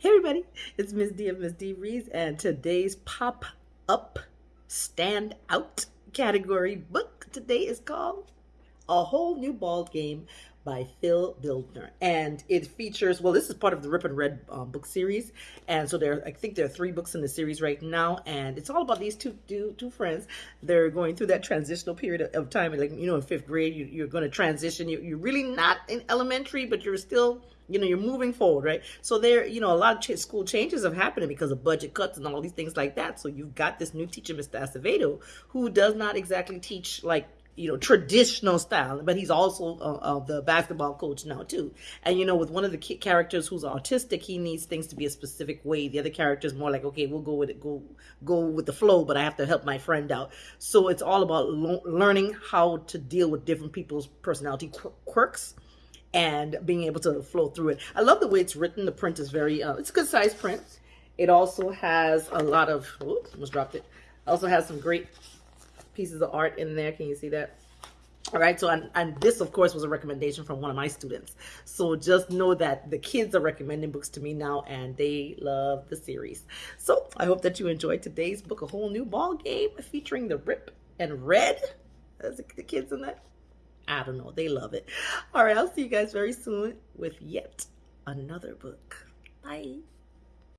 Hey everybody, it's Miss D of Miss D Reads, and today's pop up stand out category book today is called A Whole New Ball Game by Phil Bildner, and it features. Well, this is part of the Rip and Read um, book series, and so there. I think there are three books in the series right now, and it's all about these two two, two friends. They're going through that transitional period of, of time, like you know, in fifth grade, you, you're going to transition. You, you're really not in elementary, but you're still you know you're moving forward right so there you know a lot of ch school changes have happened because of budget cuts and all these things like that so you've got this new teacher mr acevedo who does not exactly teach like you know, traditional style, but he's also uh, the basketball coach now too. And you know, with one of the characters who's autistic, he needs things to be a specific way. The other character is more like, okay, we'll go with it, go go with the flow, but I have to help my friend out. So it's all about learning how to deal with different people's personality quirks and being able to flow through it. I love the way it's written. The print is very, uh, it's a good size print. It also has a lot of, oops, almost dropped it. Also has some great pieces of art in there. Can you see that? All right, so and, and this, of course, was a recommendation from one of my students. So just know that the kids are recommending books to me now, and they love the series. So I hope that you enjoyed today's book, A Whole New Ball Game, featuring the Rip and Red. That's the kids in that. I don't know. They love it. All right, I'll see you guys very soon with yet another book. Bye.